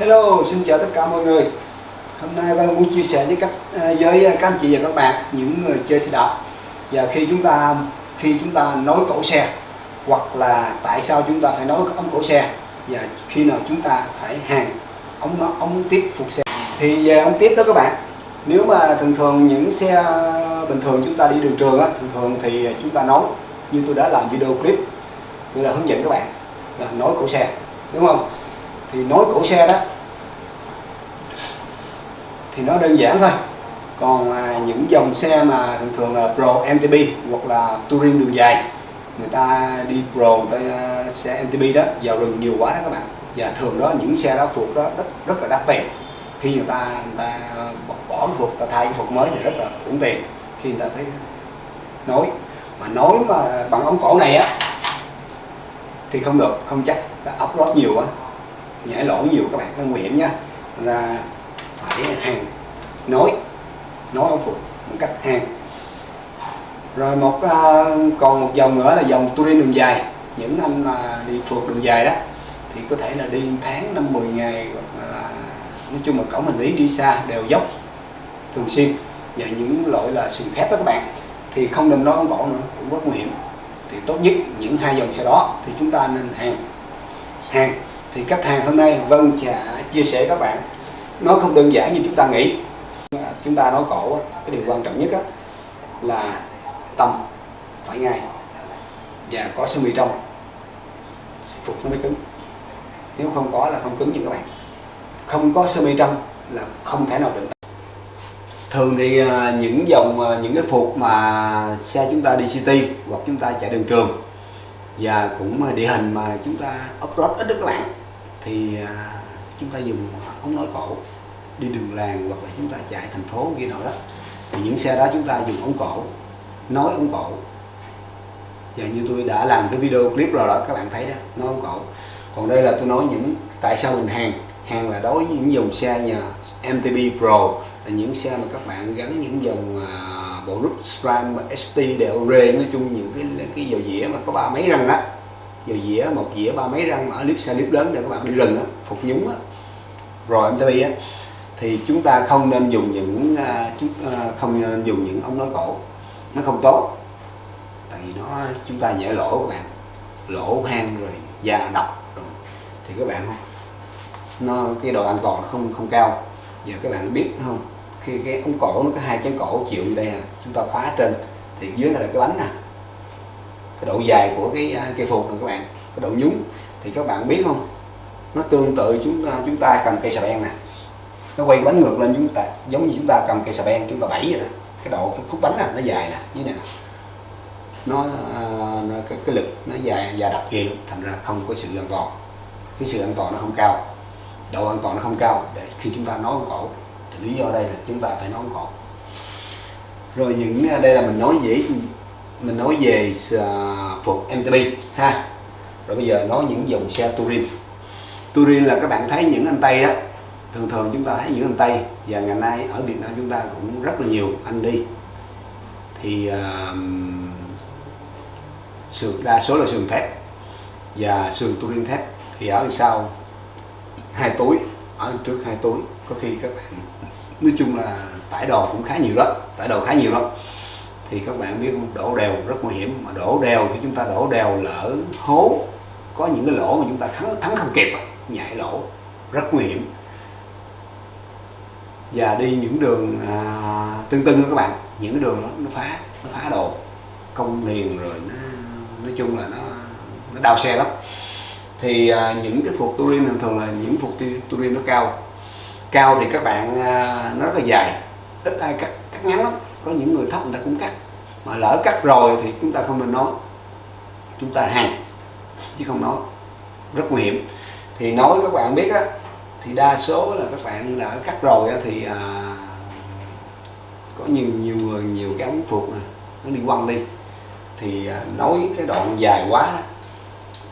Hello, xin chào tất cả mọi người. Hôm nay Văn muốn chia sẻ với các à, với các anh chị và các bạn những người chơi xe đạp. Và khi chúng ta khi chúng ta nối cổ xe hoặc là tại sao chúng ta phải nối ống cổ xe và khi nào chúng ta phải hàng ống ống tiếp phục xe. Thì về ống tiếp đó các bạn nếu mà thường thường những xe bình thường chúng ta đi đường trường á thường thường thì chúng ta nối. Như tôi đã làm video clip tôi đã hướng dẫn các bạn là nối cổ xe đúng không? Thì nối cổ xe đó. Thì nó đơn giản thôi. Còn à, những dòng xe mà thường thường là Pro MTB hoặc là touring đường dài người ta đi Pro tới à, xe MTB đó vào rừng nhiều quá đó các bạn. Và thường đó những xe đó phục đó rất rất là đắt tiền. Khi người ta người ta bỏ, cái phục ta thay cái phục mới thì rất là uổng tiền. Khi người ta thấy nối. Mà nối mà bằng ống cổ này á thì không được không chắc. Ta lót nhiều quá nhảy lỗ nhiều các bạn nó nguy hiểm nha ra phải hàng nối nối ống phục một cách hàng. Rồi một uh, còn một dòng nữa là dòng touring đường dài. Những anh mà đi phượt đường dài đó thì có thể là đi tháng năm 10 ngày hoặc là nói chung là cổng hành lý đi xa đều dốc thường xuyên. Và những loại là sườn thép đó các bạn thì không nên nói ống cổ nữa cũng rất nguy hiểm. Thì tốt nhất những hai dòng xe đó thì chúng ta nên hàng. Hàng thì khách hàng hôm nay Vân sẽ chia sẻ các bạn. Nó không đơn giản như chúng ta nghĩ. Chúng ta nói cổ cái điều quan trọng nhất là tầm phải ngay và có sơ mi trong. Phục nó mới cứng. Nếu không có là không cứng như các bạn. Không có sơ mi trong là không thể nào định thường thì à, những dòng à, những cái phục mà xe chúng ta đi city hoặc chúng ta chạy đường trường và cũng à, địa hình mà chúng ta off-road ít đó các bạn thì à, chúng ta dùng ống nối cổ đi đường làng hoặc là chúng ta chạy thành phố kia nào đó. Thì những xe đó chúng ta dùng ống cổ nối ống cổ. Và như tôi đã làm cái video clip rồi đó các bạn thấy đó nối ống cổ. Còn đây là tôi nói những tại sao mình hàng hàng là đối với những dòng xe nhà MTB Pro là những xe mà các bạn gắn những dòng uh, bộ rút SRAM ST DLR nói chung những cái cái dầu dĩa mà có ba mấy răng đó dầu dĩa một dĩa ba mấy răng mà clip xe clip lớn để các bạn đi rừng á phục nhúng á. Rồi MTB á. Thì chúng ta không nên dùng những à, chúng uh, không nên dùng những ống nối cổ. Nó không tốt. Tại vì nó chúng ta dễ lỗ các bạn. Lỗ hang rồi da độc rồi. thì các bạn không nó cái độ an toàn không không cao. Giờ các bạn biết không khi cái ống cổ nó có hai chén cổ chịu như đây à. Chúng ta khóa trên. Thì dưới này là cái bánh nè cái độ dài của cái à, cây phục này các bạn cái độ nhúng. Thì các bạn biết không? Nó tương tự chúng ta chúng ta cầm cây xà beng nè. Nó quay bánh ngược lên chúng ta giống như chúng ta cầm cây xà beng chúng ta bẫy vậy nè cái độ cái khúc bánh nè nó dài nè như này nè nó, à, nó cái, cái lực nó dài và đặc kia thành ra không có sự an toàn. Cái sự an toàn nó không cao. Độ an toàn nó không cao để khi chúng ta nói cổ thì lý do đây là chúng ta phải nói cổ. Rồi những à, đây là mình nói dễ mình nói về à, uh, phục MTB ha. Rồi bây giờ nói những dòng xe touring touring là các bạn thấy những anh tây đó. Thường thường chúng ta thấy những anh tây và ngày nay ở Việt Nam chúng ta cũng rất là nhiều anh đi. Thì uh, sườn đa số là sườn thép và sườn touring thép. Thì ở sau hai túi ở trước hai túi có khi các bạn nói chung là tải đồ cũng khá nhiều đó tải đồ khá nhiều lắm thì các bạn biết đổ đèo rất nguy hiểm. Mà đổ đèo thì chúng ta đổ đèo lỡ hố. Có những cái lỗ mà chúng ta thắng thắng không kịp à, nhảy lỗ. Rất nguy hiểm. Và đi những đường à, tương tưng các bạn. Những cái đường đó nó phá nó phá đồ. Công liền rồi nó nói chung là nó nó đau xe lắm. Thì à, những cái phục touring thường thường là những phục touring nó cao. Cao thì các bạn à, nó rất là dài. Ít ai cắt cắt ngắn lắm có những người thấp người ta cũng cắt. Mà lỡ cắt rồi thì chúng ta không nên nói. Chúng ta hàng chứ không nói. Rất nguy hiểm. Thì nói các bạn biết á thì đa số là các bạn đã cắt rồi á, thì à, có nhiều nhiều nhiều cái ống phục này, nó đi quăng đi. Thì à, nói cái đoạn dài quá đó,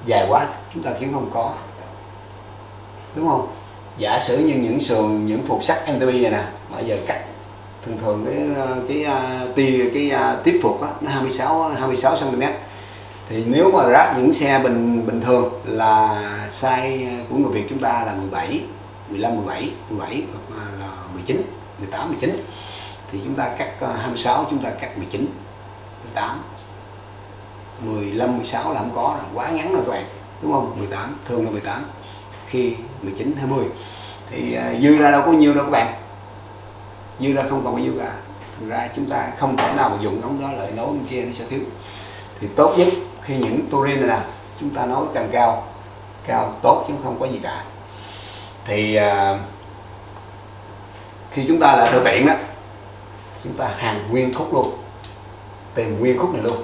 dài quá chúng ta kiếm không có. Đúng không? Giả sử như những sườn những phục sắt MTB này nè bây giờ cắt thường thường cái cái à, tia cái, cái tiếp phục á, nó 26 26 cm thì nếu mà ráp những xe bình bình thường là size à, của người Việt chúng ta là 17 15 17 17 hoặc là 19 18 19 thì chúng ta cắt 26 chúng ta cắt 19 18 15 16 là không có rồi quá ngắn rồi các bạn đúng không? 18 thường là 18 khi 19 20 thì uh, dư ra đâu có nhiều đâu các bạn như ra không còn bao nhiêu cả thành ra chúng ta không thể nào mà dùng ống đó lại nối bên kia nó sẽ thiếu. Thì tốt nhất khi những turin này nè chúng ta nói càng cao cao tốt chứ không có gì cả. Thì à, khi chúng ta là thực tiện đó chúng ta hàng nguyên khúc luôn tìm nguyên khúc này luôn.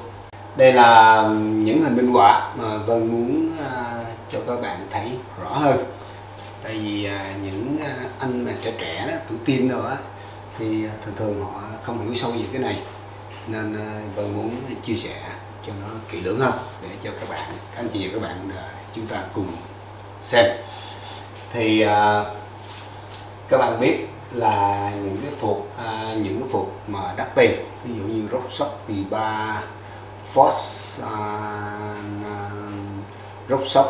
Đây là những hình minh họa mà Vân muốn à, cho các bạn thấy rõ hơn. Tại vì à, những à, anh mà trẻ trẻ đó tuổi tin rồi á thì à, thường thường họ không hiểu sâu về cái này. Nên à, tôi muốn chia sẻ cho nó kỹ lưỡng hơn để cho các bạn các anh chị và các bạn à, chúng ta cùng xem. Thì các bạn biết là những cái phục à, những cái phục mà đắt tiền ví dụ như Rock Shop V3 Force Rock Shop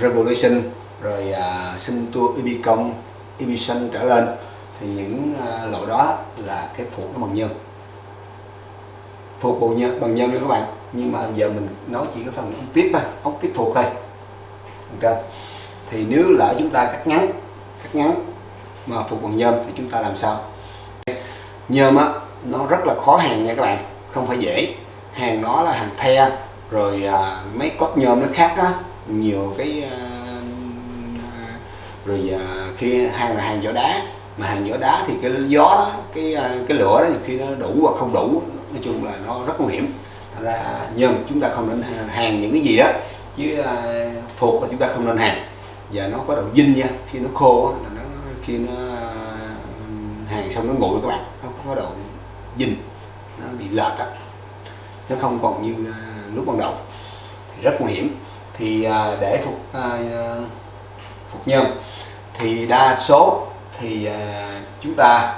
Revolution rồi uh, sinh tour Ibicom emission trở lên thì những à, lỗ đó là cái phục nó bằng nhôm. Phục bộ nhân bằng nhôm nha các bạn. Nhưng mà giờ mình nói chỉ cái phần ống tiếp thôi ống tiếp phục thôi. Okay. thì nếu lỡ chúng ta cắt ngắn cắt ngắn mà phục bằng nhôm thì chúng ta làm sao? Nhôm á nó rất là khó hàng nha các bạn. Không phải dễ. Hàng nó là hàng the rồi à, mấy cốt nhôm nó khác á. Nhiều cái à, rồi à, khi hàng là hàng vỏ đá mà hàng vỏ đá thì cái gió đó cái à, cái lửa đó khi nó đủ hoặc không đủ nói chung là nó rất nguy hiểm. Thành ra nhưng chúng ta không nên hàng những cái gì đó chứ à, phục là chúng ta không nên hàng. Và nó có độ dinh nha khi nó khô là nó khi nó à, hàng xong nó nguội các bạn nó có độ dinh nó bị lệch đó nó không còn như lúc ban đầu thì rất nguy hiểm. Thì để phục phục nhân. Thì đa số thì à, chúng ta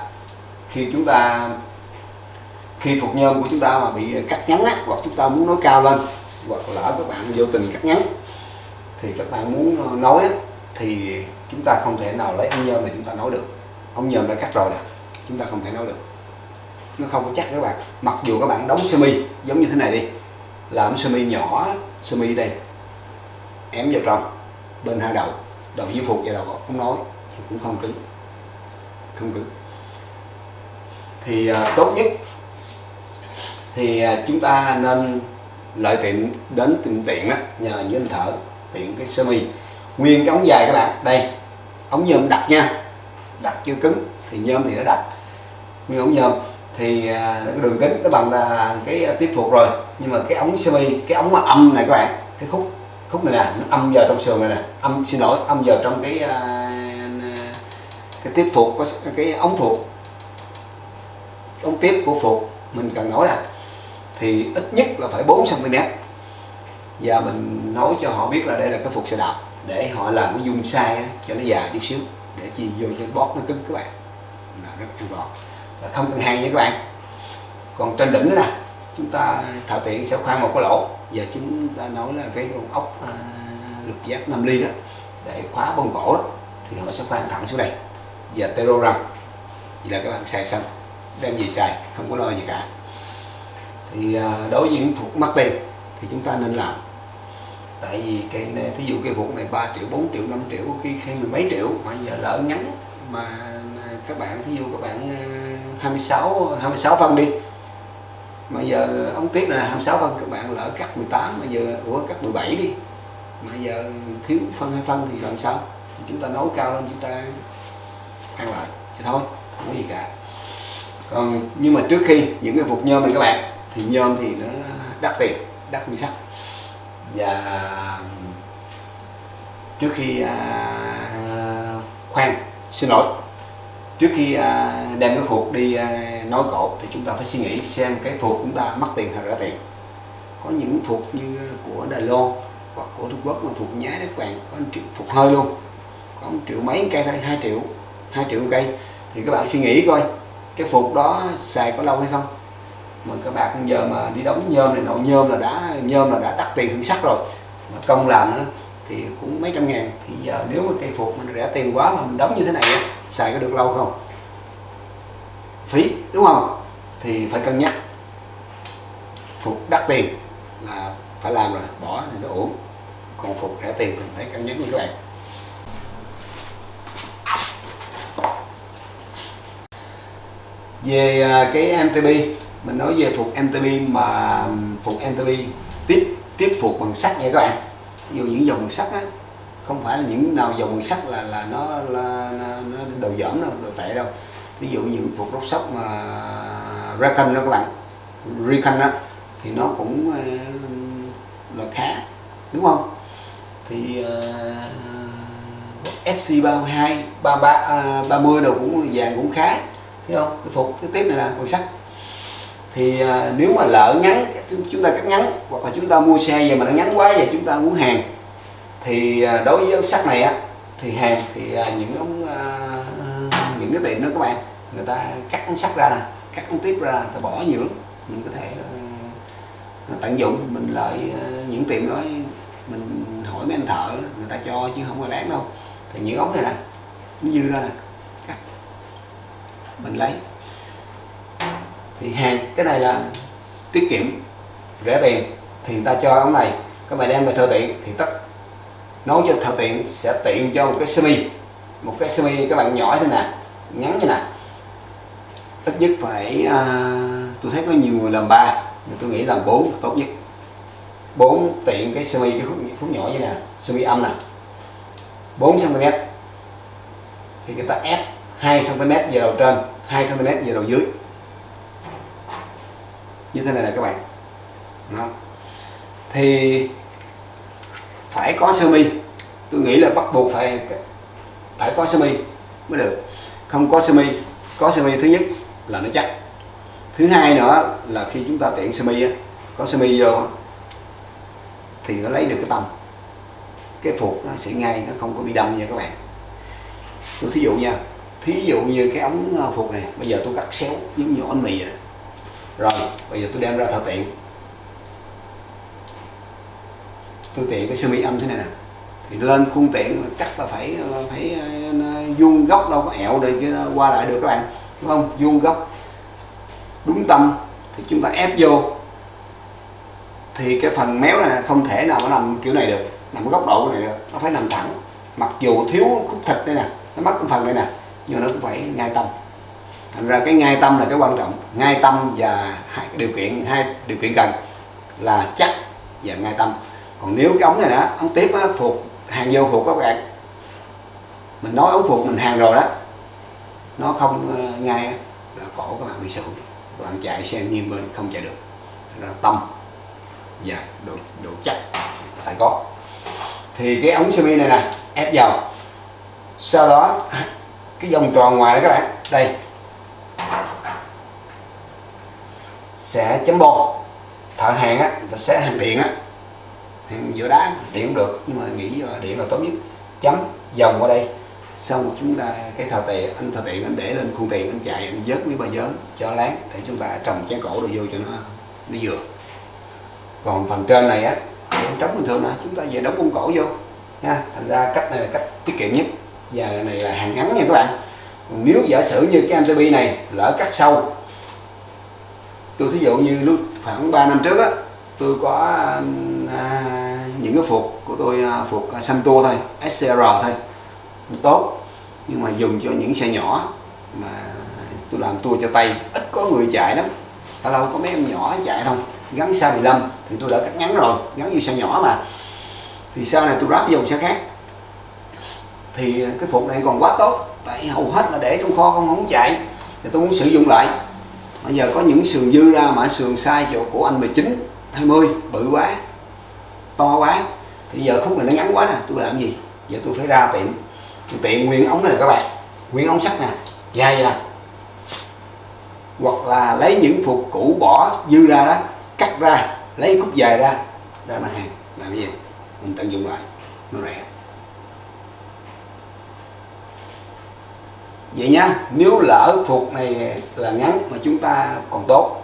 khi chúng ta khi phục nhân của chúng ta mà bị cắt ngắn á, hoặc chúng ta muốn nói cao lên hoặc lỡ các bạn vô tình cắt ngắn thì các bạn muốn ờ, nói thì chúng ta không thể nào lấy ông nhôm mà chúng ta nói được. Ông nhôm đã cắt rồi nè chúng ta không thể nói được. Nó không có chắc các bạn. Mặc dù các bạn đóng sơ mi giống như thế này đi. Làm sơ mi nhỏ sơ mi đây ém vào trong bên hai đầu đầu dưới phục và đầu ống nói thì cũng không cứng không cứng thì à, tốt nhất thì à, chúng ta nên lợi tiện đến tiệm tiện á nhờ như anh thở tiện cái sơ mi. Nguyên cái ống dài các bạn đây ống nhôm đặt nha đặt chưa cứng thì nhôm thì nó đặt. Nguyên ống nhôm thì à, cái đường kính nó bằng là cái à, tiếp phục rồi nhưng mà cái ống sơ mi cái ống mà âm này các bạn cái khúc khúc này nè, nó âm vào trong sườn này nè. Âm, xin lỗi, âm vào trong cái à, cái tiếp phục có cái ống phục. Ống tiếp của phục mình cần nói là thì ít nhất là phải 4 cm và mình nói cho họ biết là đây là cái phục xe đạp để họ làm cái dung sai cho nó dài chút xíu, để chi vô cho bót nó cứng các bạn. Là rất an toàn. Và không cần hàng nha các bạn. Còn trên đỉnh nữa nè, chúng ta thợ tiện sẽ khoan một cái lỗ và chúng ta nói là cái con ốc à, lục giác 5 ly đó để khóa bông cổ đó thì họ sẽ khoan thẳng xuống đây. Và tero răng vậy là các bạn xài xong đem gì xài không có lo gì cả. Thì à, đối với những phục mắc tiền thì chúng ta nên làm. Tại vì cái này thí dụ cái phục này 3 triệu 4 triệu 5 triệu khi khi mười mấy triệu mà giờ lỡ ngắn mà các bạn thí dụ các bạn à, 26 26 phân đi mà giờ ông tiếp là 26 phân các bạn lỡ cắt 18 mà giờ ủa cắt 17 đi. Mà giờ thiếu phân hai phân thì làm sao? Chúng ta nấu cao lên chúng ta ăn lại thì thôi không có gì cả. Còn nhưng mà trước khi những cái phục nhôm này các bạn thì nhôm thì nó đắt tiền đắt như sắt. Và trước khi à, khoan xin lỗi trước khi à, đem cái phục đi à, nói cột thì chúng ta phải suy nghĩ xem cái phục chúng ta mất tiền hay rẻ tiền có những phục như của Đài Loan hoặc của Trung Quốc mà phục nhái đó các bạn có một triệu phục hơi luôn. Có một triệu mấy cây thôi hai triệu hai triệu cây. Thì các bạn suy nghĩ coi cái phục đó xài có lâu hay không? Mà các bạn giờ mà đi đóng nhôm này nọ nhôm là đã nhôm là đã đắt tiền hơn sắt rồi. Mà công làm nữa thì cũng mấy trăm ngàn. Thì giờ nếu mà cây phục mình rẻ tiền quá mà mình đóng như thế này á, xài có được lâu không? Phí, đúng không? Thì phải cân nhắc. Phục đắt tiền là phải làm rồi, bỏ thì nó ổn còn phục rẻ tiền mình phải cân nhắc như các bạn. Về à, cái MTB mình nói về phục MTB mà phục MTB tiếp tiếp phục bằng sắt nha các bạn. Ví dụ những dòng bằng sắt á không phải là những nào dòng sắt là là nó là, nó, nó đầu dởm đâu đồ tệ đâu. Ví dụ những phục rốt sóc mà Recon đó các bạn Recon đó thì nó cũng ờ, là khá đúng không? Thì uh, SC32 33 30 đầu cũng vàng cũng khá thấy không? Cái phục cái tiếp này là bằng sắt thì uh, nếu mà lỡ ngắn chúng ta cắt ngắn hoặc là chúng ta mua xe về mà nó ngắn quá và chúng ta muốn hàng thì à, đối với sắt này á, thì hàng, thì à, những ống à, những cái tiệm đó các bạn, người ta cắt ống sắt ra nè, cắt ống tiếp ra ta bỏ nhiều lắm. Mình có thể tận dụng, mình lại những tiệm đó, mình hỏi mấy anh thợ, người ta cho chứ không có đáng đâu. Thì những ống này nè, nó dư ra nè, cắt, mình lấy. Thì hàng, cái này là tiết kiệm, rẻ tiền. Thì người ta cho ống này, các bạn đem về thợ tiện, thì tất nấu cho thật tiện sẽ tiện cho một cái semi. Một cái semi các bạn nhỏ thế nè ngắn như nè ít nhất phải à, tôi thấy có nhiều người làm ba nhưng tôi nghĩ làm bốn tốt nhất. Bốn tiện cái semi cái khúc, khúc nhỏ như này semi âm nè. 4 cm thì người ta ép 2 cm về đầu trên 2 cm về đầu dưới. Như thế này là các bạn. Đó. thì phải có sơ mi. Tôi nghĩ là bắt buộc phải phải có sơ mi mới được. Không có sơ mi, có sơ mi thứ nhất là nó chắc. Thứ hai nữa là khi chúng ta tiện sơ mi có sơ mi vô thì nó lấy được cái tâm cái phục nó sẽ ngay, nó không có bị đâm nha các bạn. Tôi thí dụ nha, thí dụ như cái ống ờ, phục này, bây giờ tôi cắt xéo giống như ống mì vậy rồi, bây giờ tôi đem ra thợ tiện tôi tiện cái sơ mi âm thế này nè. Thì lên khuôn tiện cắt là phải ờ, phải ờ, vuông góc đâu có ẹo để chứ qua lại được các bạn, đúng không? Vuông góc. Đúng tâm, thì chúng ta ép vô. Thì cái phần méo này không thể nào nó nằm kiểu này được, nằm góc độ này được, nó phải nằm thẳng. Mặc dù thiếu khúc thịt đây nè, nó mất cái phần này nè, nhưng mà nó cũng phải ngay tâm. Thành ra cái ngay tâm là cái quan trọng. Ngay tâm và hai điều kiện, hai điều kiện cần là chắc và ngay tâm còn nếu cái ống này đó ống tiếp á, phục hàng vô phục các bạn. Mình nói ống phục mình hàng rồi đó. Nó không ờ, ngay là cổ các bạn bị sụn. Các bạn chạy xe nghiêng bên không chạy được. Thành ra tâm và độ độ chắc phải có. Thì cái ống semi này nè ép vào. Sau đó cái vòng tròn ngoài đó các bạn đây. Sẽ chấm bột thợ hàng á sẽ hàng điện á giữa đá điện cũng được nhưng mà nghĩ điện là tốt nhất. Chấm dòng qua đây. Xong chúng ta cái thợ tiện anh thợ tiện anh để lên khuôn tiền anh chạy anh vớt mấy ba vớ cho láng để chúng ta trồng trái cổ đồ vô cho nó nó vừa. Còn phần trên này á em trống bình thường nè chúng ta về đóng bông cổ vô. Nha thành ra cách này là cách tiết kiệm nhất. Và này là hàng ngắn nha các bạn. Còn nếu giả sử như cái MTB này lỡ cắt sâu tôi thí dụ như lúc khoảng 3 năm trước á tôi có à, những cái phục của tôi à, phục à, Santo thôi SCR thôi tốt. Nhưng mà dùng cho những xe nhỏ mà tôi làm tour cho tay ít có người chạy lắm. Lâu lâu có mấy em nhỏ chạy thôi. Gắn xa 15 thì tôi đã cắt ngắn rồi, gắn như xe nhỏ mà. Thì sau này tôi ráp dòng xe khác. Thì cái phục này còn quá tốt, tại hầu hết là để trong kho, không không chạy. Thì tôi muốn sử dụng lại. Bây giờ có những sườn dư ra mà sườn sai chỗ của anh 19 20 bự quá to quá. Thì giờ khúc này nó ngắn quá nè, tôi làm gì? Giờ tôi phải ra tiệm. Tôi tiện nguyên ống này các bạn. Nguyên ống sắt nè, dài vậy nè. Hoặc là lấy những phục cũ bỏ dư ra đó, cắt ra, lấy khúc dài ra ra mặt hàng. Làm cái gì? Mình tận dụng lại. Nó rẻ. Vậy nhá, nếu lỡ phục này là ngắn mà chúng ta còn tốt,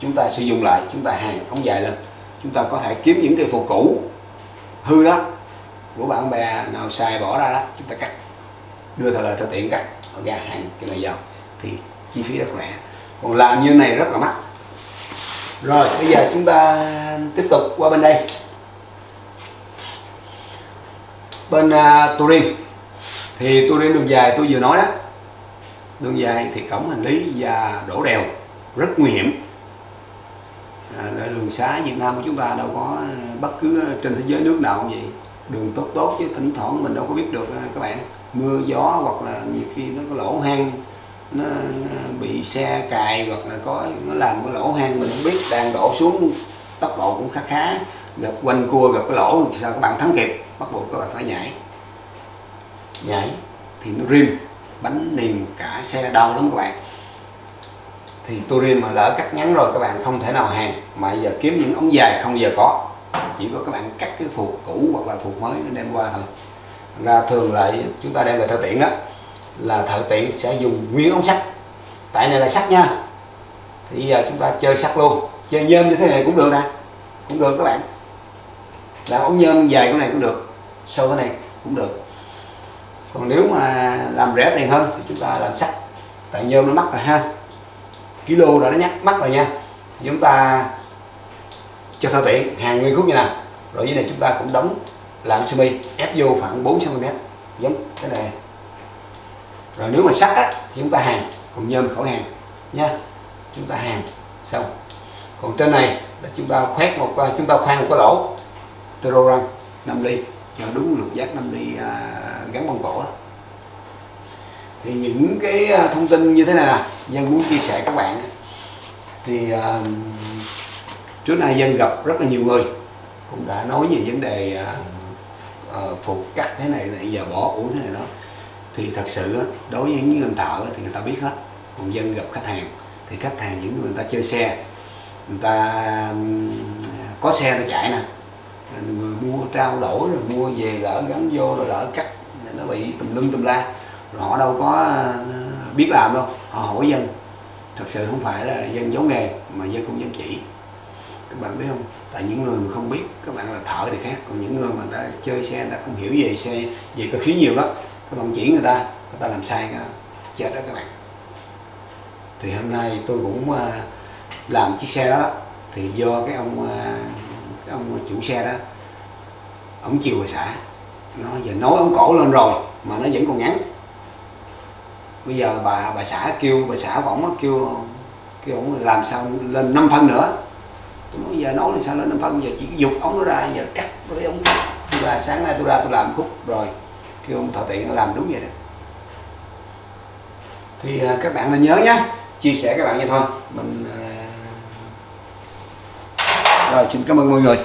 chúng ta sử dụng lại, chúng ta hàng ống dài lên chúng ta có thể kiếm những cây phục cũ hư đó của bạn bè nào xài bỏ ra đó chúng ta cắt đưa thợ lời thợ tiện cắt ra hàng cái này vào thì chi phí rất rẻ. Còn làm như này rất là mắc. Rồi bây giờ chúng ta tiếp tục qua bên đây. Bên uh, Turin. Thì Turin đường dài tôi vừa nói đó đường dài thì cổng hành lý và đổ đèo rất nguy hiểm à, đường xá Việt Nam của chúng ta đâu có ờ, bất cứ trên thế giới nước nào cũng vậy. Đường tốt tốt chứ thỉnh thoảng mình đâu có biết được ờ, các bạn. Mưa gió hoặc là nhiều khi nó có lỗ hang nó, nó bị xe cài hoặc là có nó làm cái lỗ hang mình không biết đang đổ xuống tốc độ cũng khá khá. Gặp quanh cua gặp cái lỗ thì sao các bạn thắng kịp bắt buộc các bạn phải nhảy. Nhảy thì nó rim bánh niềm cả xe đau lắm các bạn thì turin mà lỡ cắt ngắn rồi, các bạn không thể nào hàng. Mà giờ kiếm những ống dài không giờ có. Chỉ có các bạn cắt cái phục cũ hoặc là phục mới đem qua thôi. Ra thường lại chúng ta đem về thợ tiện đó, là thợ tiện sẽ dùng nguyên ống sắt. Tại này là sắt nha. Thì giờ chúng ta chơi sắt luôn. Chơi nhôm như thế này cũng được nè. Cũng được các bạn. Làm ống nhôm dài cái này cũng được. Sâu cái này cũng được. Còn nếu mà làm rẻ tiền hơn thì chúng ta làm sắt. Tại nhôm nó mắc rồi ha kilo đã nhắc mắt rồi nha. Chúng ta cho thao tiện hàng nguyên khúc như nào. Rồi dưới này chúng ta cũng đóng làm sơ mi ép vô khoảng 4 cm giống cái này. Rồi nếu mà sắt á, thì chúng ta hàng còn nhôm khỏi hàng nha. Chúng ta hàng xong. Còn trên này là chúng ta khoét một à, chúng ta khoan một cái lỗ tero răng 5 ly. Cho đúng lục giác 5 ly à, gắn bông cổ đó thì những cái à, thông tin như thế này nè dân muốn chia sẻ các bạn thì uh, trước nay dân gặp rất là nhiều người cũng đã nói về vấn đề uh, uh, phục cắt thế này này giờ bỏ uống thế này đó. Thì thật sự đối với những người thợ thì người ta biết hết. Còn dân gặp khách hàng thì khách hàng những người, người ta chơi xe người ta có xe nó chạy nè. Người mua trao đổi rồi mua về lỡ gắn vô rồi lỡ cắt nó bị tùm lum tùm la họ đâu có ờ, biết làm đâu. Họ hỏi dân. Thật sự không phải là dân giấu nghề mà dân không dám chỉ. Các bạn biết không? Tại những người mà không biết các bạn là thợ thì khác. Còn những người mà ta chơi xe người ta không hiểu về xe về cơ khí nhiều đó các bạn chỉ người ta người ta làm sai cái chết đó các bạn. Thì hôm nay tôi cũng ờ, làm chiếc xe đó, đó. Thì do cái ông ờ, cái ông chủ xe đó ông chiều về xã. Nó giờ nói ông cổ lên rồi mà nó vẫn còn ngắn bây giờ bà bà xã kêu, bà xã của ổng kêu kêu ổng làm sao lên 5 phân nữa. Tôi nói, giờ nói là sao lên 5 phân? Giờ chỉ dục ống nó ra, giờ cắt lấy ống và sáng nay tôi ra tôi làm khúc rồi. Kêu ông thợ tiện làm đúng vậy đó. Thì à, các bạn nên nhớ nhé chia sẻ các bạn vậy thôi. Mình à, rồi, xin cảm ơn mọi người.